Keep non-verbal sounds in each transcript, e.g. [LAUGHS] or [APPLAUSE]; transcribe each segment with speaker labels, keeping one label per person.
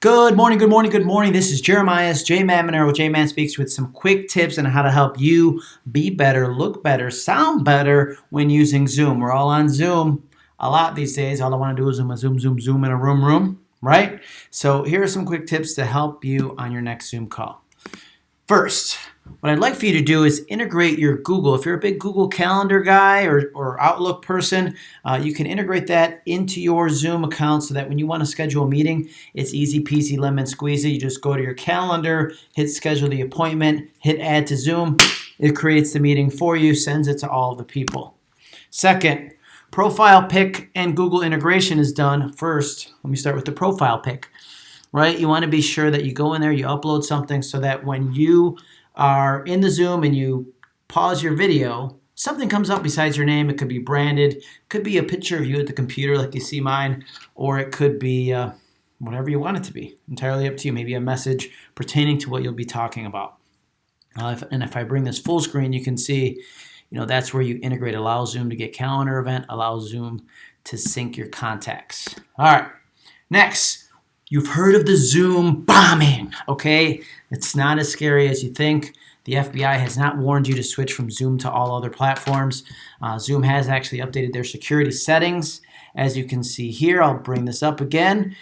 Speaker 1: Good morning, good morning, good morning. This is Jeremiah's J Man Monero. J Man speaks with some quick tips on how to help you be better, look better, sound better when using Zoom. We're all on Zoom a lot these days. All I want to do is zoom, zoom, zoom, zoom in a room, room, right? So here are some quick tips to help you on your next Zoom call. First, what I'd like for you to do is integrate your Google. If you're a big Google Calendar guy or, or Outlook person, uh, you can integrate that into your Zoom account so that when you want to schedule a meeting, it's easy peasy lemon squeezy. You just go to your calendar, hit schedule the appointment, hit add to Zoom. It creates the meeting for you, sends it to all the people. Second, profile pic and Google integration is done first. Let me start with the profile pic right? You want to be sure that you go in there, you upload something so that when you are in the Zoom and you pause your video, something comes up besides your name. It could be branded, could be a picture of you at the computer like you see mine, or it could be uh, whatever you want it to be. Entirely up to you. Maybe a message pertaining to what you'll be talking about. Uh, if, and if I bring this full screen, you can see, you know, that's where you integrate allow Zoom to get calendar event, allow Zoom to sync your contacts. All right, next, You've heard of the Zoom bombing, okay? It's not as scary as you think. The FBI has not warned you to switch from Zoom to all other platforms. Uh, Zoom has actually updated their security settings. As you can see here, I'll bring this up again.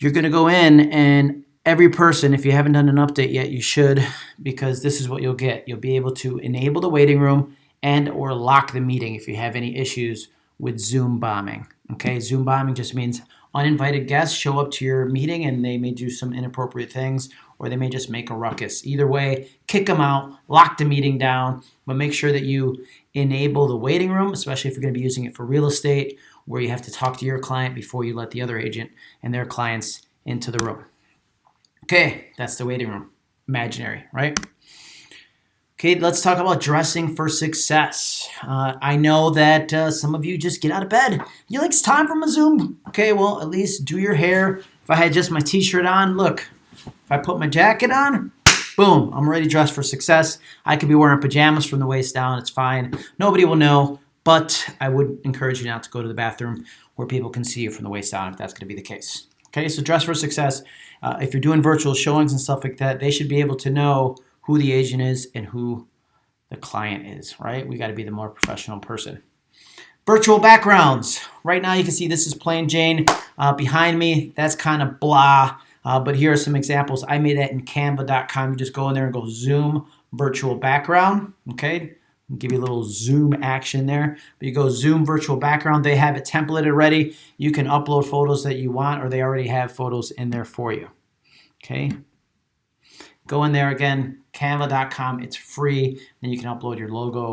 Speaker 1: You're going to go in and every person, if you haven't done an update yet, you should because this is what you'll get. You'll be able to enable the waiting room and or lock the meeting if you have any issues with Zoom bombing. Okay, Zoom bombing just means uninvited guests show up to your meeting and they may do some inappropriate things or they may just make a ruckus. Either way, kick them out, lock the meeting down, but make sure that you enable the waiting room, especially if you're going to be using it for real estate where you have to talk to your client before you let the other agent and their clients into the room. Okay, that's the waiting room. Imaginary, right? Okay, let's talk about dressing for success. Uh, I know that uh, some of you just get out of bed. You're like, it's time for my Zoom. Okay, well, at least do your hair. If I had just my t-shirt on, look, if I put my jacket on, boom, I'm ready dressed for success. I could be wearing pajamas from the waist down. It's fine. Nobody will know, but I would encourage you not to go to the bathroom where people can see you from the waist down if that's going to be the case. Okay, so dress for success. Uh, if you're doing virtual showings and stuff like that, they should be able to know who the agent is and who the client is, right? We got to be the more professional person. Virtual backgrounds. Right now you can see this is plain Jane. Uh, behind me, that's kind of blah. Uh, but here are some examples. I made that in canva.com. You just go in there and go zoom virtual background. Okay, give you a little zoom action there. But you go zoom virtual background. They have it templated ready. You can upload photos that you want or they already have photos in there for you. Okay, Go in there again, canva.com. It's free. Then you can upload your logo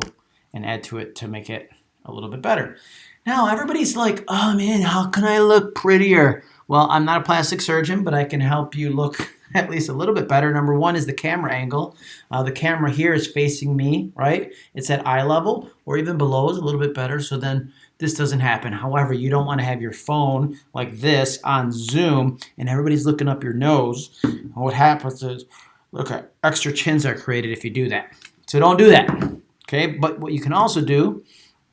Speaker 1: and add to it to make it a little bit better. Now, everybody's like, oh man, how can I look prettier? Well, I'm not a plastic surgeon, but I can help you look [LAUGHS] at least a little bit better. Number one is the camera angle. Uh, the camera here is facing me, right? It's at eye level or even below is a little bit better. So then this doesn't happen. However, you don't want to have your phone like this on Zoom and everybody's looking up your nose. What happens is Look at extra chins are created if you do that. So don't do that. Okay, but what you can also do,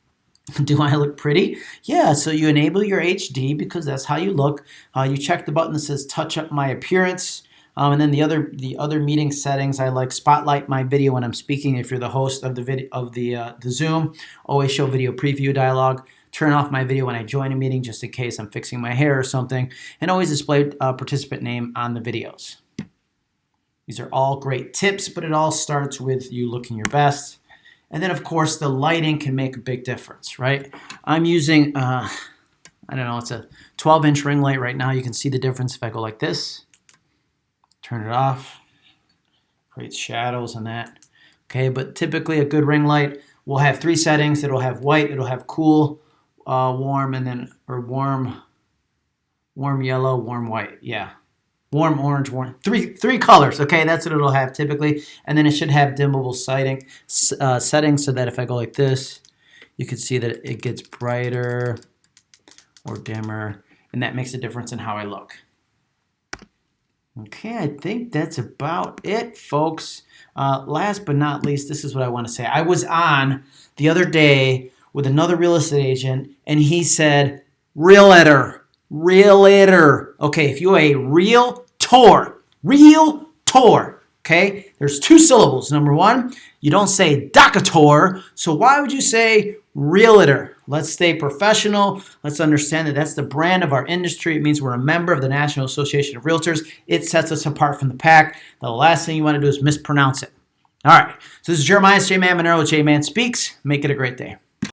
Speaker 1: [LAUGHS] do I look pretty? Yeah, so you enable your HD because that's how you look. Uh, you check the button that says touch up my appearance. Um, and then the other the other meeting settings, I like spotlight my video when I'm speaking. If you're the host of the video of the uh, the Zoom, always show video preview dialog. Turn off my video when I join a meeting, just in case I'm fixing my hair or something, and always display uh, participant name on the videos. These are all great tips, but it all starts with you looking your best. And then, of course, the lighting can make a big difference, right? I'm using, uh, I don't know, it's a 12-inch ring light right now. You can see the difference if I go like this. Turn it off. Creates shadows on that. Okay, but typically a good ring light will have three settings. It'll have white, it'll have cool, uh, warm, and then, or warm, warm yellow, warm white. Yeah, warm orange, warm three three colors. Okay, that's what it'll have typically, and then it should have dimmable sighting uh, settings so that if I go like this, you can see that it gets brighter or dimmer, and that makes a difference in how I look. Okay, I think that's about it, folks. Uh, last but not least, this is what I want to say. I was on the other day with another real estate agent, and he said, realtor, realtor. Okay, if you're a real tour, real tour, okay, there's two syllables. Number one, you don't say docator, so why would you say realtor? Let's stay professional. Let's understand that that's the brand of our industry. It means we're a member of the National Association of Realtors. It sets us apart from the pack. The last thing you want to do is mispronounce it. All right, so this is Jeremiah J Man Monero, J Man Speaks. Make it a great day.